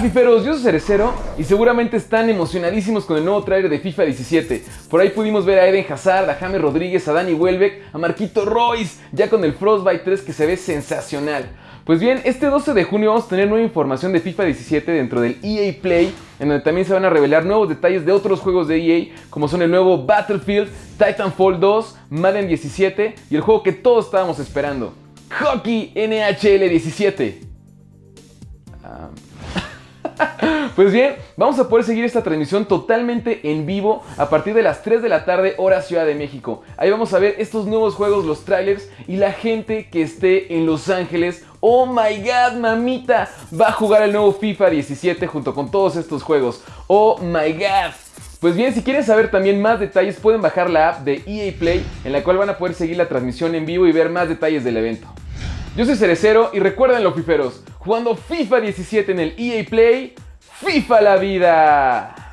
Fiferos, yo soy Cerecero y seguramente están emocionadísimos con el nuevo trailer de FIFA 17. Por ahí pudimos ver a Eden Hazard, a James Rodríguez, a Dani Welbeck, a Marquito Royce, ya con el Frostbite 3 que se ve sensacional. Pues bien, este 12 de junio vamos a tener nueva información de FIFA 17 dentro del EA Play, en donde también se van a revelar nuevos detalles de otros juegos de EA, como son el nuevo Battlefield, Titanfall 2, Madden 17 y el juego que todos estábamos esperando, Hockey NHL 17. Pues bien, vamos a poder seguir esta transmisión totalmente en vivo a partir de las 3 de la tarde hora Ciudad de México. Ahí vamos a ver estos nuevos juegos, los trailers y la gente que esté en Los Ángeles. Oh my god, mamita, va a jugar el nuevo FIFA 17 junto con todos estos juegos. Oh my god. Pues bien, si quieren saber también más detalles, pueden bajar la app de EA Play, en la cual van a poder seguir la transmisión en vivo y ver más detalles del evento. Yo soy Cerecero y recuerden los fiferos, jugando FIFA 17 en el EA Play, FIFA la vida.